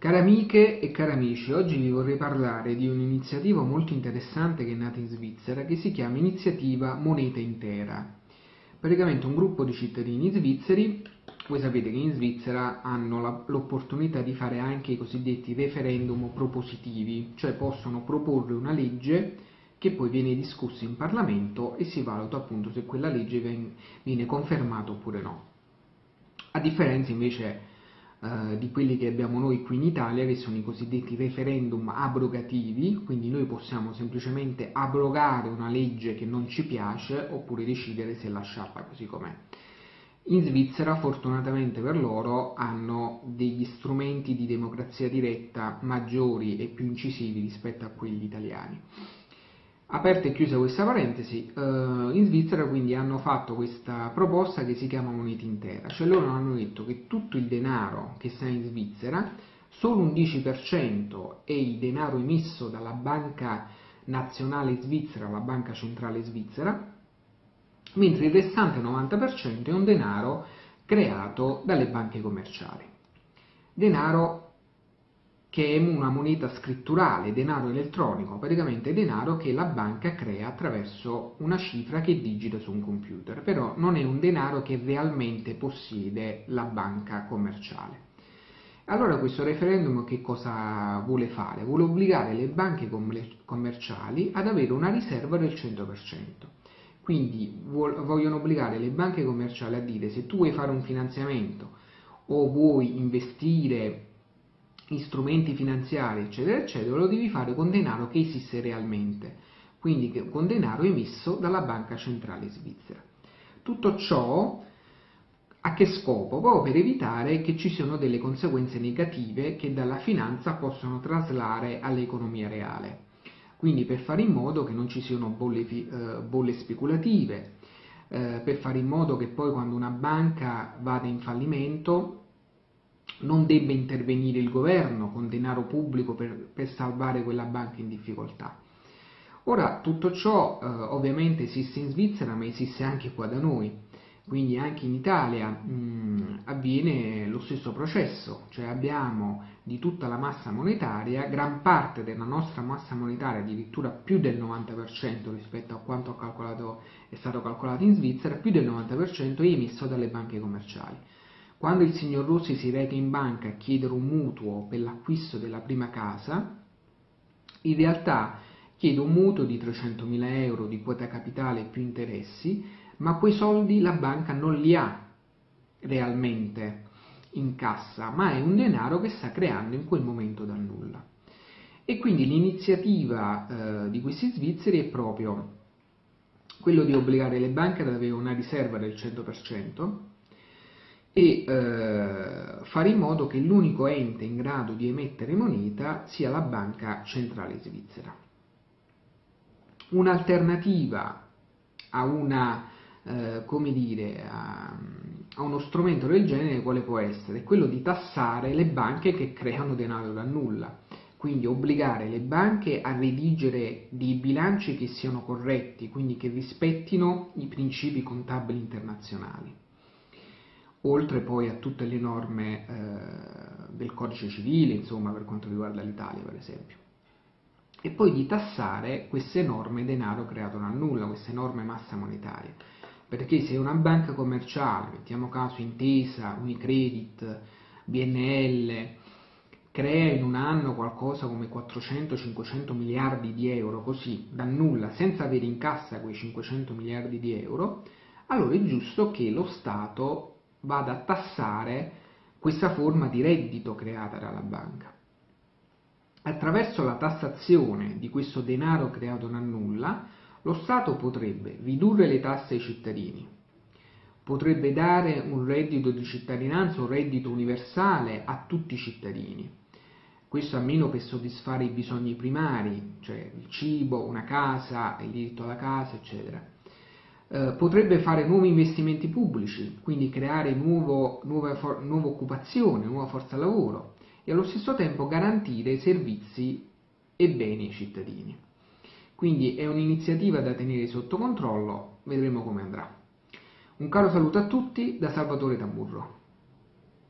Cari amiche e cari amici, oggi vi vorrei parlare di un'iniziativa molto interessante che è nata in Svizzera che si chiama Iniziativa Moneta Intera. Praticamente un gruppo di cittadini svizzeri, voi sapete che in Svizzera hanno l'opportunità di fare anche i cosiddetti referendum propositivi, cioè possono proporre una legge che poi viene discussa in Parlamento e si valuta appunto se quella legge viene confermata oppure no. A differenza invece eh, di quelli che abbiamo noi qui in Italia, che sono i cosiddetti referendum abrogativi, quindi noi possiamo semplicemente abrogare una legge che non ci piace oppure decidere se lasciarla così com'è. In Svizzera, fortunatamente per loro, hanno degli strumenti di democrazia diretta maggiori e più incisivi rispetto a quelli italiani. Aperta e chiusa questa parentesi, eh, in Svizzera quindi hanno fatto questa proposta che si chiama moneta intera, cioè loro hanno detto che tutto il denaro che sta in Svizzera, solo un 10% è il denaro emesso dalla banca nazionale svizzera, la banca centrale svizzera, mentre il restante 90% è un denaro creato dalle banche commerciali. Denaro che è una moneta scritturale, denaro elettronico, praticamente denaro che la banca crea attraverso una cifra che digita su un computer, però non è un denaro che realmente possiede la banca commerciale. Allora questo referendum che cosa vuole fare? Vuole obbligare le banche commerciali ad avere una riserva del 100%. Quindi vogliono obbligare le banche commerciali a dire se tu vuoi fare un finanziamento o vuoi investire strumenti finanziari, eccetera, eccetera, lo devi fare con denaro che esiste realmente, quindi con denaro emesso dalla Banca Centrale Svizzera. Tutto ciò a che scopo? Proprio per evitare che ci siano delle conseguenze negative che dalla finanza possono traslare all'economia reale. Quindi per fare in modo che non ci siano bolle, eh, bolle speculative, eh, per fare in modo che poi quando una banca vada in fallimento non debba intervenire il governo con denaro pubblico per, per salvare quella banca in difficoltà. Ora, tutto ciò eh, ovviamente esiste in Svizzera, ma esiste anche qua da noi, quindi anche in Italia mh, avviene lo stesso processo, cioè abbiamo di tutta la massa monetaria, gran parte della nostra massa monetaria, addirittura più del 90% rispetto a quanto è stato calcolato in Svizzera, più del 90% è emesso dalle banche commerciali. Quando il signor Rossi si reca in banca a chiedere un mutuo per l'acquisto della prima casa, in realtà chiede un mutuo di 300.000 euro di quota capitale più interessi, ma quei soldi la banca non li ha realmente in cassa, ma è un denaro che sta creando in quel momento dal nulla. E quindi l'iniziativa eh, di questi svizzeri è proprio quello di obbligare le banche ad avere una riserva del 100%, e eh, fare in modo che l'unico ente in grado di emettere moneta sia la banca centrale svizzera. Un'alternativa a, una, eh, a, a uno strumento del genere quale può essere? Quello di tassare le banche che creano denaro da nulla, quindi obbligare le banche a redigere dei bilanci che siano corretti, quindi che rispettino i principi contabili internazionali oltre poi a tutte le norme eh, del codice civile, insomma, per quanto riguarda l'Italia, per esempio. E poi di tassare queste norme denaro creato dal nulla, queste norme massa monetaria. Perché se una banca commerciale, mettiamo caso Intesa, Unicredit, BNL, crea in un anno qualcosa come 400-500 miliardi di euro, così, da nulla, senza avere in cassa quei 500 miliardi di euro, allora è giusto che lo Stato vada a tassare questa forma di reddito creata dalla banca. Attraverso la tassazione di questo denaro creato da nulla, lo Stato potrebbe ridurre le tasse ai cittadini, potrebbe dare un reddito di cittadinanza, un reddito universale a tutti i cittadini, questo almeno per soddisfare i bisogni primari, cioè il cibo, una casa, il diritto alla casa, eccetera eh, potrebbe fare nuovi investimenti pubblici, quindi creare nuovo, nuova, for, nuova occupazione, nuova forza lavoro e allo stesso tempo garantire servizi e beni ai cittadini. Quindi è un'iniziativa da tenere sotto controllo, vedremo come andrà. Un caro saluto a tutti da Salvatore Tamburro.